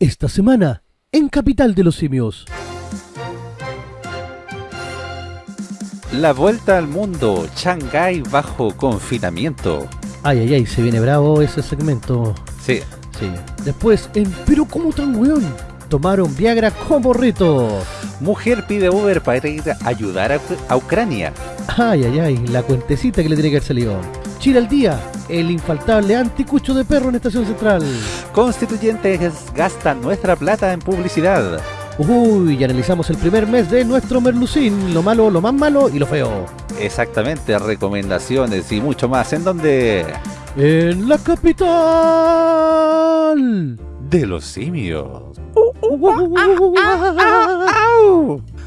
Esta semana, en Capital de los Simios. La vuelta al mundo, Shanghái bajo confinamiento. Ay, ay, ay, se viene bravo ese segmento. Sí, Sí. Después, en Pero ¿cómo tan weón? Tomaron Viagra como reto. mujer pide Uber para ir a ayudar a, a Ucrania. Ay, ay, ay, la cuentecita que le tiene que haber salido. Chile al día, el infaltable anticucho de perro en Estación Central. Constituyentes gastan nuestra plata en publicidad. Uy, y analizamos el primer mes de nuestro Merlucín, lo malo, lo más malo y lo feo. Exactamente, recomendaciones y mucho más. ¿En donde En la capital. De los simios.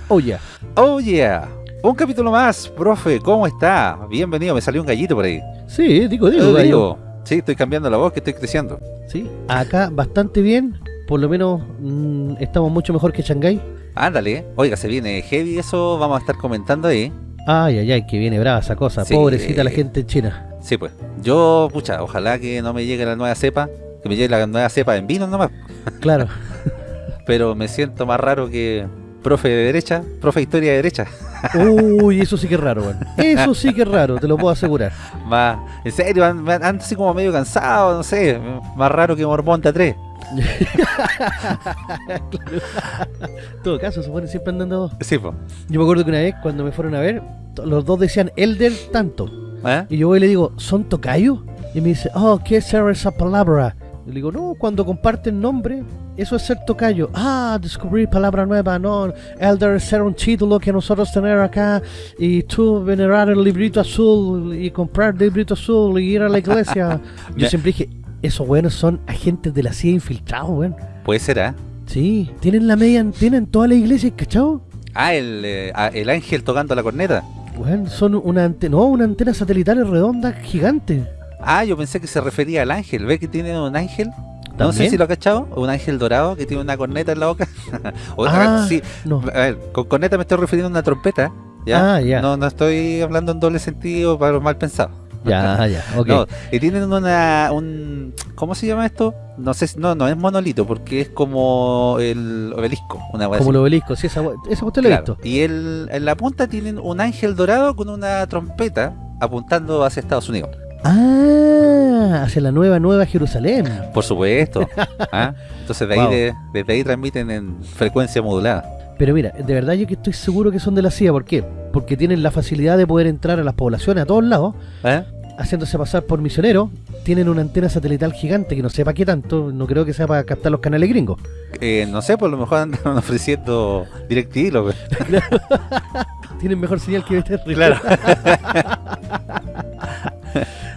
Oh, yeah. Oh yeah. Un capítulo más, profe, ¿cómo está? Bienvenido, me salió un gallito por ahí. Sí, digo, digo, Eh, gallo. digo, sí, estoy cambiando la voz, que estoy creciendo. Sí, acá bastante bien. Por lo menos mm, estamos mucho mejor que Shanghái. Ándale, oiga, se viene heavy, eso vamos a estar comentando ahí. Ay, ay, ay, que viene brava esa cosa. Sí. Pobrecita la gente en China. Sí, pues. Yo, pucha, ojalá que no me llegue la nueva cepa, que me llegue la nueva cepa en vino nomás. Claro. Pero me siento más raro que profe de derecha, profe de historia de derecha. Uy, eso sí que es raro, weón. Eso sí que es raro, te lo puedo asegurar. Más, en serio, an- an- ando así como medio cansado, no sé, más raro que Mormonta 3. En todo caso, se ponen siempre andando. Sí, pues. Yo me acuerdo que una vez, cuando me fueron a ver, los dos decían Elder tanto. ¿Eh? Y yo voy y le digo, ¿son tocayo? Y me dice, oh, ¿qué es ser esa palabra? Y le digo, no, cuando comparten nombre, eso es ser tocayo. Ah, descubrir palabra nueva, no. Elder ser un título que nosotros tener acá. Y tú venerar el librito azul y comprar el librito azul y ir a la iglesia. yo siempre dije, esos buenos son agentes de la CIA infiltrados, weón. Puede ser, ¿ah? Sí, tienen la media, tienen toda la iglesia, ¿cachao? Ah, el, eh, el ángel tocando la corneta. Weón, son una antena, no, una antena satelital redonda gigante. Ah, yo pensé que se refería al ángel. ¿Ve que tiene un ángel? No sé si lo ha cachado. Un ángel dorado que tiene una corneta en la boca. Ah, sí, no. A ver, con corneta me estoy refiriendo a una trompeta. ¿ya? Ah, ya. No, no estoy hablando en doble sentido para los mal pensados. Ya, ya, ok. No, y tienen una, un, ¿cómo se llama esto? No sé, no, no es monolito porque es como el obelisco, una Como así. el obelisco, sí, esa, esa usted lo he Claro. visto. Y el, en la punta tienen un ángel dorado con una trompeta apuntando hacia Estados Unidos. Ah, hacia la nueva, nueva Jerusalén. Por supuesto. ¿ah? Entonces de ahí Wow. de- desde ahí transmiten en frecuencia modulada. Pero mira, de verdad yo que estoy seguro que son de la CIA. ¿Por qué? Porque tienen la facilidad de poder entrar a las poblaciones a todos lados, ¿eh? haciéndose pasar por misioneros. Tienen una antena satelital gigante que no sepa qué tanto, no creo que sea para captar los canales gringos. Eh, no sé, por lo mejor andan ofreciendo DirecTV. Tienen mejor señal que BTR. Claro.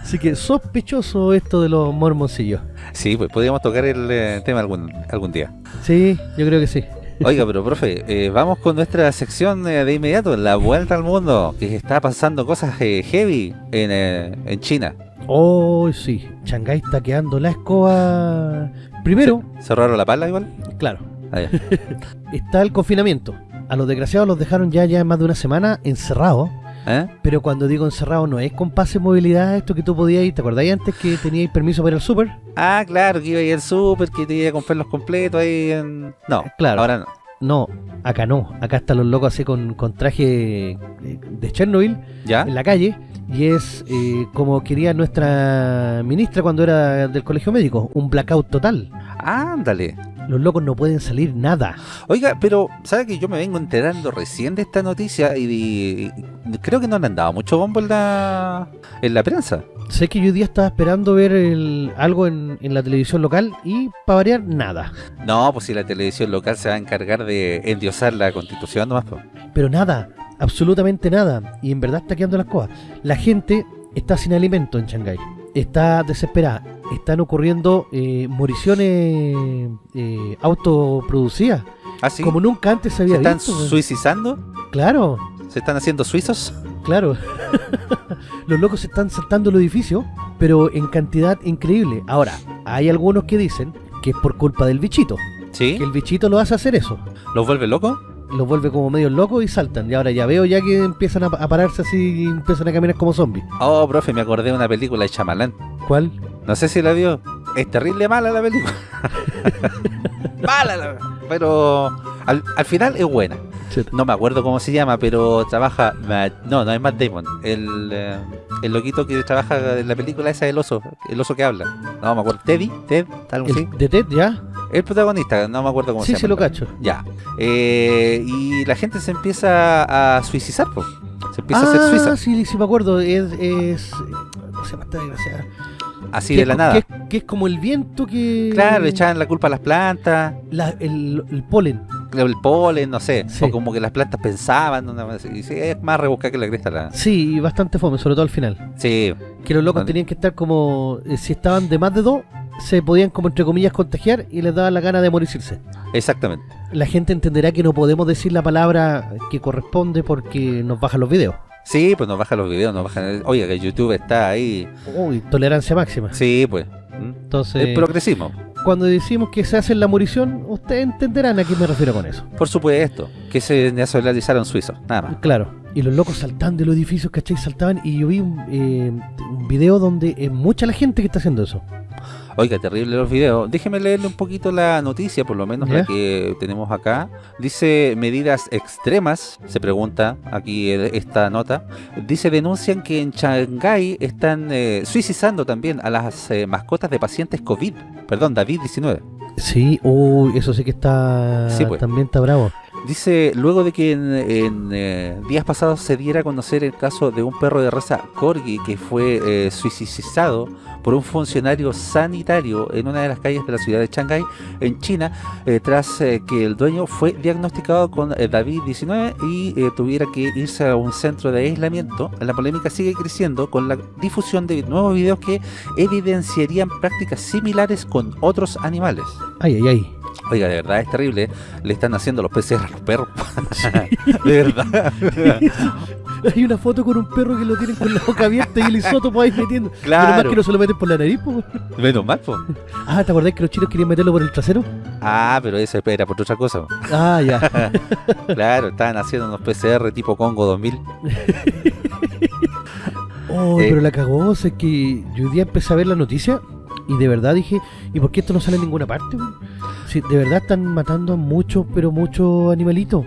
Así que sospechoso esto de los mormoncillos. Sí, pues podríamos tocar el eh, tema algún, algún día. Sí, yo creo que sí. Oiga, pero profe, eh, vamos con nuestra sección eh, de inmediato, la vuelta al mundo, que está pasando cosas heavy en, eh, en China. Oh, sí. Shanghái está quedando la escoba. Primero, ¿Cerraron la pala igual? claro, Ah, está el confinamiento. A los desgraciados los dejaron ya, ya más de una semana encerrados. ¿Eh? Pero cuando digo encerrado no es con pase movilidad, esto que tú podías ir, ¿te acordáis antes que teníais permiso para ir al súper? Ah, claro, que iba a ir al súper, que te iba a comprar los completos ahí en... No, Claro. ahora no. No, acá no. Acá están los locos así con, con traje eh, de Chernobyl ¿Ya? en la calle. Y es eh, como quería nuestra ministra cuando era del colegio médico, un blackout total. Ándale. Los locos no pueden salir nada. Oiga, pero ¿sabe que yo me vengo enterando recién de esta noticia y, y- y creo que no le han dado mucho bombo en la, en la prensa? Sé que yo hoy día estaba esperando ver el- algo en, en la televisión local y para variar nada. No, pues si la televisión local se va a encargar de endiosar la constitución nomás. pues. Pero nada, absolutamente nada. Y en verdad está quedando las cosas. La gente está sin alimento en Shanghái. Está desesperada. Están ocurriendo eh, moriciones eh, autoproducidas. ¿Ah, sí? Como nunca antes se ¿Se había están visto. suicidando? Claro, ¿Se están haciendo suizos? claro. Los locos se están saltando el edificio, pero en cantidad increíble. Ahora, hay algunos que dicen que es por culpa del bichito. ¿Sí? Que el bichito lo hace hacer eso. ¿Los vuelve locos? Los vuelve como medio locos y saltan. Y ahora ya veo ya que empiezan a, a pararse así y empiezan a caminar como zombies. Oh, profe, me acordé de una película de Chamalán. ¿Cuál? No sé si la vio. Es terrible mala la película. mala, la- pero al, al final es buena. No me acuerdo cómo se llama, pero trabaja. Matt- no, no es Matt Damon. El, eh, el loquito que trabaja en la película esa del oso. El oso que habla. No me acuerdo. Teddy, Ted, algo así. De Ted, ¿ya? El protagonista, no me acuerdo cómo Sí, se se llama. lo cacho. Ya. Eh, y la gente se empieza a suicidar, po. Se empieza a hacer Ah, suiza. sí, sí me acuerdo. Es, es... ¿Cómo se llama esta desgraciada? Así Que de la nada. Que, es- que es como el viento que... Claro, le echaban la culpa a las plantas, la- el, el polen. El polen, no sé. Sí. O como que las plantas pensaban. y sí, es más rebuscada que la cresta. La... Sí, y bastante fome, sobre todo al final. Sí, Que los locos tenían que estar como... eh, si estaban de más de dos, se podían como entre comillas contagiar y les daba la gana de morirse. exactamente. La gente entenderá que no podemos decir la palabra que corresponde porque nos bajan los videos. Sí, pues nos bajan los videos, nos bajan. Oiga, que YouTube está ahí. Uy, tolerancia máxima. Sí, pues. ¿Mm? Entonces, El progresismo, cuando decimos que se hace la morición, ustedes entenderán a qué me refiero con eso. por supuesto. Que se nacionalizaron suizos, nada más. Claro. Y los locos saltaban de los edificios, ¿cachai? Saltaban y yo vi un, eh, un video donde es mucha la gente que está haciendo eso. Oiga, terrible los videos. Déjeme leerle un poquito la noticia, por lo menos ¿Ya? la que tenemos acá. Dice medidas extremas, se pregunta aquí esta nota. Dice denuncian que en Shanghái están eh, suicidando también a las eh, mascotas de pacientes COVID. Perdón, David-19. Sí, uy, eso sí que está... Sí, pues. También está bravo. Dice, luego de que en, eh, días pasados se diera a conocer el caso de un perro de raza Corgi que fue eh, suicidado por un funcionario sanitario en una de las calles de la ciudad de Shanghái, en China, eh, tras eh, que el dueño fue diagnosticado con eh, David-19 y tuviera que irse a un centro de aislamiento. La polémica sigue creciendo con la difusión de nuevos videos que evidenciarían prácticas similares con otros animales. Ay, ay, ay. Oiga, de verdad es terrible. Le están haciendo los PCR a los perros. de verdad. Hay una foto con un perro que lo tienen con la boca abierta y el isótopo ahí metiendo. Claro. Menos mal que no se lo meten por la nariz, po. Menos mal, po. Ah, ¿te acordás que los chinos querían meterlo por el trasero? Ah, pero eso era por otra cosa. po. Ah, ya. Claro, estaban haciendo unos PCR tipo Congo 2000. Oh, Eh. pero la cagó, o sea, es que yo hoy día empecé a ver la noticia y de verdad dije, ¿y por qué esto no sale en ninguna parte? weón? Si de verdad están matando a muchos, pero muchos animalitos.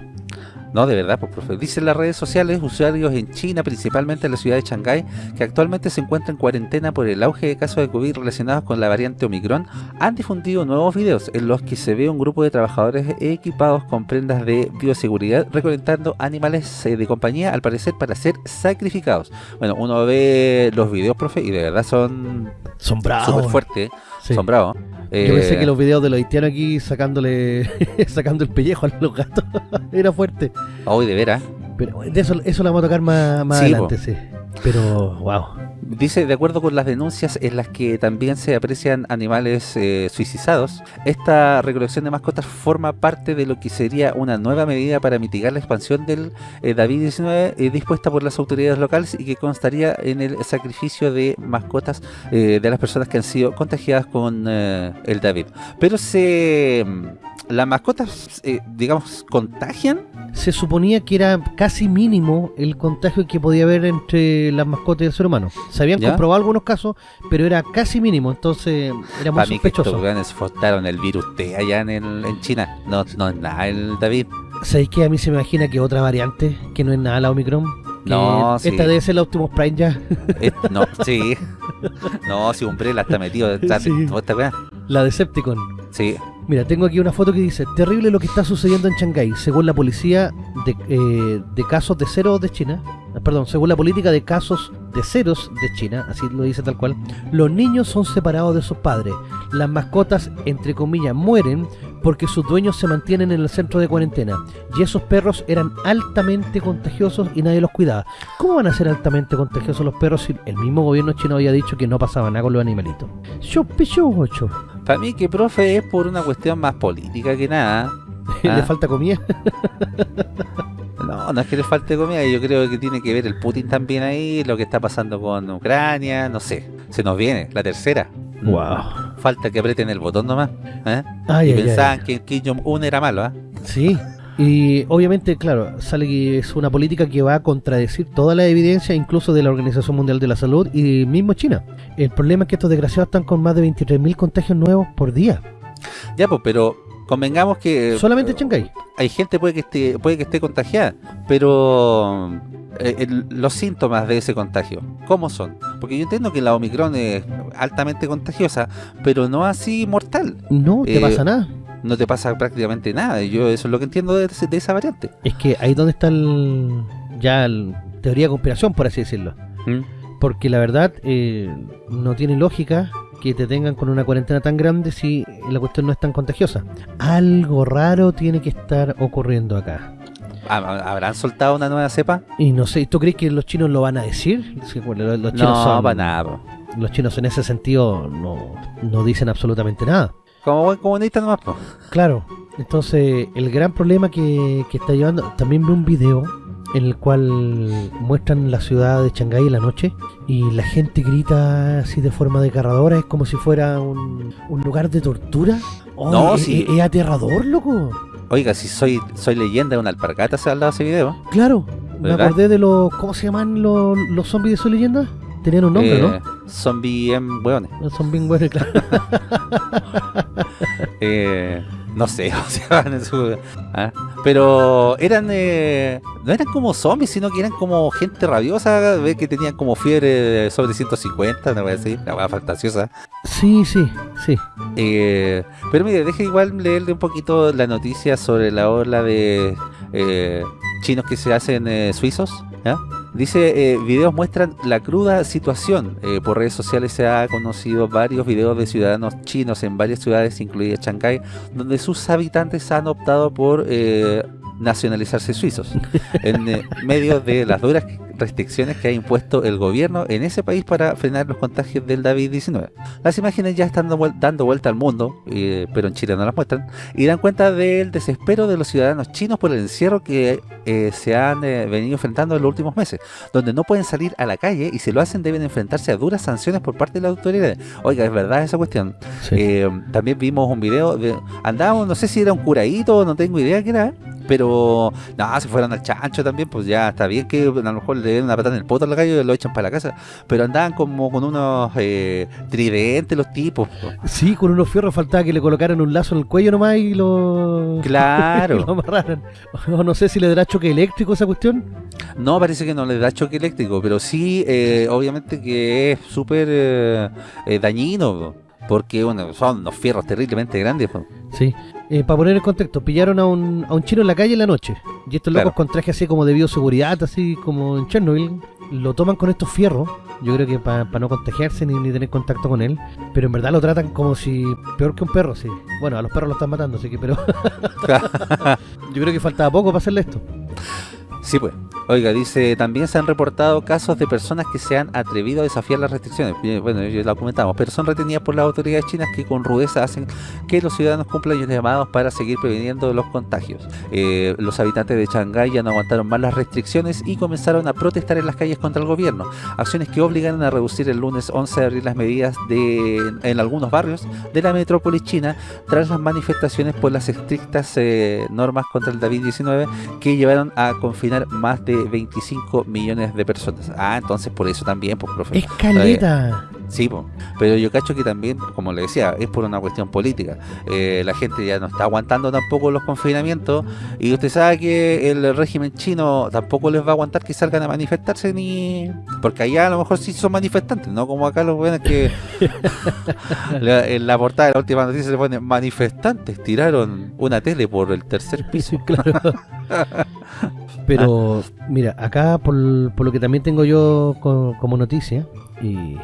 No, de verdad, pues, profe. Dicen las redes sociales, usuarios en China, principalmente en la ciudad de Shanghái, que actualmente se encuentran en cuarentena por el auge de casos de COVID relacionados con la variante Omicron, han difundido nuevos videos en los que se ve un grupo de trabajadores equipados con prendas de bioseguridad recolectando animales eh, de compañía, al parecer para ser sacrificados. Bueno, uno ve los videos, profe, y de verdad son Son bravos. súper fuertes, Sí. son bravos. Yo pensé Eh, que los videos de los haitianos aquí sacándole sacando el pellejo a los gatos era fuerte. Hoy de veras. Pero de eso, eso lo vamos a tocar más, más Sí, adelante, sí. Pero, wow. Dice, de acuerdo con las denuncias en las que también se aprecian animales eh, suicidados, esta recolección de mascotas forma parte de lo que sería una nueva medida para mitigar la expansión del eh, David-19 eh, dispuesta por las autoridades locales y que constaría en el sacrificio de mascotas de las personas que han sido contagiadas con el David. Pero se... ¿Las mascotas, digamos, contagian? Se suponía que era casi mínimo el contagio que podía haber entre las mascotas y el ser humano. Se habían ¿Ya? comprobado algunos casos, pero era casi mínimo, entonces era muy Para mí que estos fortaron el virus T allá en, el- en China. No, no es nada el David. ¿Sabéis que a mí se me imagina que otra variante, que no es nada la Omicron? No, sí. Esta debe ser la Optimus Prime ya, Eh, no, sí. No, si Umbrella está metido de Sí. esta la Decepticon. Sí. Mira, tengo aquí una foto que dice, terrible lo que está sucediendo en Shanghái, según la policía de, eh, casos de cero de China, eh, perdón, según la política de casos de ceros de China, así lo dice tal cual, los niños son separados de sus padres, las mascotas, entre comillas, mueren porque sus dueños se mantienen en el centro de cuarentena, y esos perros eran altamente contagiosos y nadie los cuidaba. ¿Cómo van a ser altamente contagiosos los perros si el mismo gobierno chino había dicho que no pasaba nada con los animalitos? Yo, yo. Para mí que profe es por una cuestión más política que nada. ¿Le Ah. falta comida? No, no es que le falte comida, yo creo que tiene que ver el Putin también ahí, lo que está pasando con Ucrania, no sé. Se nos viene, la tercera. Wow. Falta que aprieten el botón nomás. ¿eh? Ay, y ay, ay. pensaban que Kim Jong-un era malo, ¿ah? Sí. Y obviamente, claro, sale que es una política que va a contradecir toda la evidencia, incluso de la Organización Mundial de la Salud y mismo China. El problema es que estos desgraciados están con más de 23.000 contagios nuevos por día. Ya, pues, pero convengamos que... Solamente Shanghái. Hay gente puede que esté, puede que esté contagiada, pero eh, el- los síntomas de ese contagio, ¿cómo son? Porque yo entiendo que la Omicron es altamente contagiosa, pero no así mortal. No te Eh, pasa nada. No te pasa prácticamente nada. y Yo eso es lo que entiendo de, de esa variante. Es que ahí donde está el, ya el teoría de conspiración, por así decirlo. Porque la verdad eh, no tiene lógica que te tengan con una cuarentena tan grande si la cuestión no es tan contagiosa. Algo raro tiene que estar ocurriendo acá. ¿Hab- ¿Habrán soltado una nueva cepa? Y no sé, ¿tú crees que los chinos lo van a decir? Bueno, los, los chinos No, son- para nada. Los chinos en ese sentido no, no dicen absolutamente nada. Como buen comunista nomás, po. Claro, entonces el gran problema que, que está llevando, también vi un video en el cual muestran la ciudad de Shanghái en la noche y la gente grita así de forma desgarradora, es como si fuera un, un lugar de tortura. Oh, No, es, sí. es- es aterrador, loco. Oiga, si soy soy leyenda de una alpargata, se ha hablado ese video. Claro, me ¿Verdad? acordé de los, ¿cómo se llaman los, los zombies de su leyenda? Tenían un nombre, Eh, hueones. ¿no? Son bien buenos, claro. Eh, no sé, o sea, en su- ah, pero eran, eh, no eran como zombies, sino que eran como gente rabiosa, ve que tenían como fiebre sobre 150, no voy a decir, la hueá fantasiosa. Sí, sí, sí. Eh, pero mire, deje igual leerle un poquito la noticia sobre la ola de eh, chinos que se hacen eh, suizos. ¿ya? Dice, eh, videos muestran la cruda situación. Eh, por redes sociales se ha conocido varios videos de ciudadanos chinos en varias ciudades, incluida Shanghái, donde sus habitantes han optado por eh, nacionalizarse suizos, en eh, medio de las duras restricciones que ha impuesto el gobierno en ese país para frenar los contagios del David-19. Las imágenes ya están dando vuel- dando vuelta al mundo, eh, pero en Chile no las muestran, y dan cuenta del desespero de los ciudadanos chinos por el encierro que eh, se han eh, venido enfrentando en los últimos meses, donde no pueden salir a la calle y si lo hacen deben enfrentarse a duras sanciones por parte de las autoridades. Oiga, es verdad esa cuestión. sí. Eh, también vimos un video de andábamos, no sé si era un curadito, no tengo idea qué era, pero no, se fueron al chancho también, pues ya está bien que a lo mejor le una patada en el poto al gallo y lo echan para la casa, pero andaban como con unos eh, tridentes los tipos. po. Sí, con unos fierros faltaba que le colocaran un lazo en el cuello nomás y lo... y Claro. lo amarraran. O no sé si le dará choque eléctrico esa cuestión. No, parece que no les da choque eléctrico, pero sí, eh, obviamente que es súper eh, eh, dañino, po, porque bueno, son unos fierros terriblemente grandes. po. Sí. Eh, para poner en contexto, pillaron a un, a un chino en la calle en la noche. Y estos Claro. locos con traje así como de bioseguridad, así como en Chernobyl, lo toman con estos fierros. Yo creo que para no contagiarse ni, ni tener contacto con él. Pero en verdad lo tratan como si. peor que un perro, sí. Bueno, a los perros lo están matando, así que, pero. Yo creo que faltaba poco para hacerle esto. Sí, pues. Oiga, dice, también se han reportado casos de personas que se han atrevido a desafiar las restricciones. Bien, Bueno, ya lo comentamos, pero son retenidas por las autoridades chinas que con rudeza hacen que los ciudadanos cumplan los llamados para seguir previniendo los contagios. Eh, los habitantes de Shanghái ya no aguantaron más las restricciones y comenzaron a protestar en las calles contra el gobierno. Acciones que obligaron a reducir el lunes 11 de abril las medidas de, en algunos barrios de la metrópolis china tras las manifestaciones por las estrictas eh, normas contra el David-19 que llevaron a confinar más de 25 millones de personas. Ah, entonces por eso también, pues, profe. ¡Escaleta! Sí, po. pero yo cacho que también, como le decía, es por una cuestión política. Eh, la gente ya no está aguantando tampoco los confinamientos y usted sabe que el régimen chino tampoco les va a aguantar que salgan a manifestarse ni... Porque allá a lo mejor sí son manifestantes, no como acá los buenos que la- en la portada de la última noticia se pone manifestantes tiraron una tele por el tercer piso. Claro. Pero, mira, acá por, por lo que también tengo yo co- como noticia, y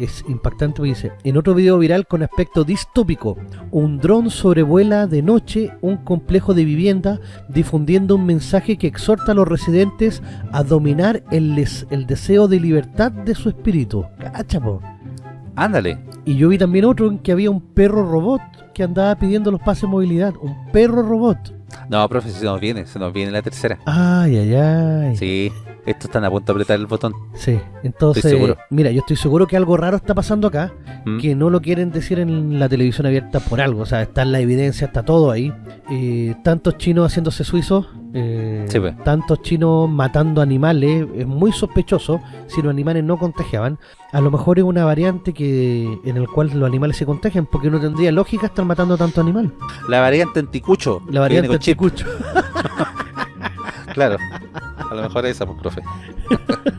es impactante porque dice, en otro video viral con aspecto distópico, un dron sobrevuela de noche un complejo de vivienda difundiendo un mensaje que exhorta a los residentes a dominar el, les- el deseo de libertad de su espíritu. Cacha, po. Ándale. Y yo vi también otro en que había un perro robot que andaba pidiendo los pases de movilidad. Un perro robot. No, profe, se nos viene, se nos viene la tercera. Ay, ay, ay. Sí, Estos están a punto de apretar el botón. Sí, entonces, Estoy mira, yo estoy seguro que algo raro está pasando acá, ¿Mm? que no lo quieren decir en la televisión abierta por algo, o sea, está la evidencia, está todo ahí. Eh, tantos chinos haciéndose suizos, eh, Sí, pues. tantos chinos matando animales, es muy sospechoso si los animales no contagiaban. A lo mejor es una variante que en el cual los animales se contagian, porque no tendría lógica estar matando tanto animal. La variante anticucho. La variante anticucho. Claro. A lo mejor esa, pues, profe.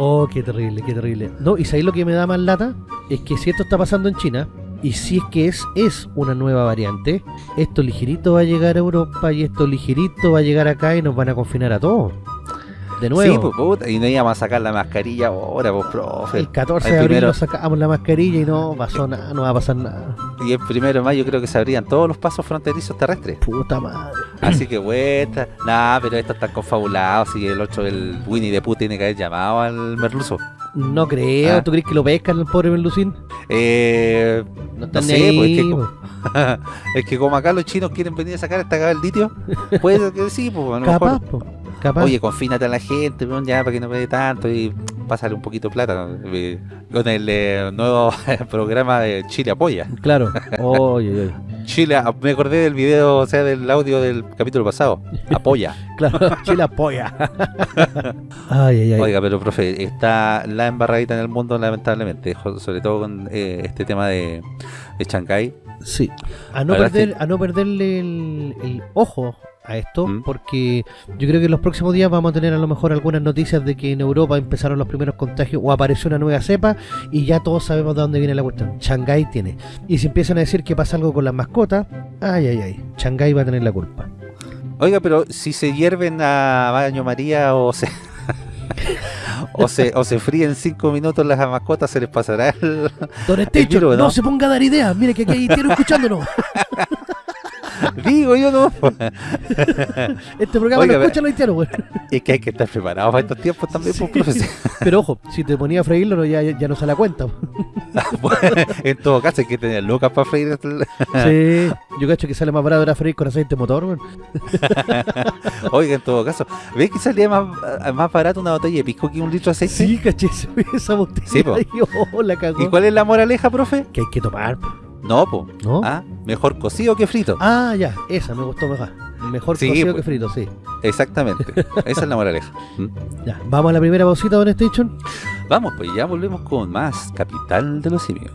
Oh, qué terrible, qué terrible. No, y sabéis lo que me da más lata es que si esto está pasando en China, y si es que es, es una nueva variante, esto ligerito va a llegar a Europa y esto ligerito va a llegar acá y nos van a confinar a todos. De nuevo. Sí, pues, puta, y no íbamos a sacar la mascarilla ahora, pues, profe. el 14 el de abril primero. nos sacamos la mascarilla y no pasó nada, no va a pasar nada. Y el primero de mayo creo que se abrían todos los pasos fronterizos terrestres. Puta madre. Así que vuelta. Nah, pero esto está confabulado. Si el 8 el Winnie the Pooh tiene que haber llamado al merluzo. No creo, Ah. ¿tú crees que lo pescan el pobre Melucín? Eh, No no están sé, ni pues es ahí, que, po. es que como acá los chinos quieren venir a sacar esta cagada del litio, puede que sí, pues a lo Capaz, mejor. po, capaz. Oye, confínate a la gente, ya para que no dé tanto y pásale un poquito de plata. Eh, con el eh, nuevo programa de Chile Apoya. Claro. Chile, ah, me acordé del video, o sea, del audio del capítulo pasado. Apoya. Claro, Chile apoya. ay, ay, ay. Oiga, pero profe, está la embarradita en el mundo, lamentablemente, sobre todo con eh, este tema de, de Chancay. Sí. A no, perder, a no perderle el, el ojo a esto, ¿Mm? porque yo creo que en los próximos días vamos a tener a lo mejor algunas noticias de que en Europa empezaron los primeros contagios o apareció una nueva cepa y ya todos sabemos de dónde viene la cuestión. Shanghái tiene. Y si empiezan a decir que pasa algo con las mascotas, ay, ay, ay, Shanghái va a tener la culpa. Oiga, pero si se hierven a baño María o se o se o se fríen cinco minutos las mascotas, se les pasará el... Don Estecho, virus, no? ¿no? se ponga a dar ideas. Mire que aquí hay escuchándonos. Digo yo no. Este programa Oiga, lo escuchan los haitianos, güey. es que hay que estar preparados para estos tiempos también, pues, profe. Pero ojo, si te ponía a freírlo, no, ya, ya no se la cuenta. en todo caso, hay que tener lucas para freír. el- Sí, yo cacho que sale más barato era freír con aceite motor, güey. Oiga, en todo caso, ¿ves que salía más, más barato una botella de pisco que un litro de aceite? Sí, caché, esa botella. Sí, po. y, oh, la cagó. ¿Y cuál es la moraleja, profe? Que hay que tomar, po, No, po. ¿no? Ah, mejor cocido que frito. Ah, ya, esa me gustó mejor. Mejor Sí, cocido que frito, sí. Exactamente. Esa es la moraleja. ¿Mm? Ya, vamos a la primera pausita, Don Station. Vamos, pues ya volvemos con más Capital de los Simios.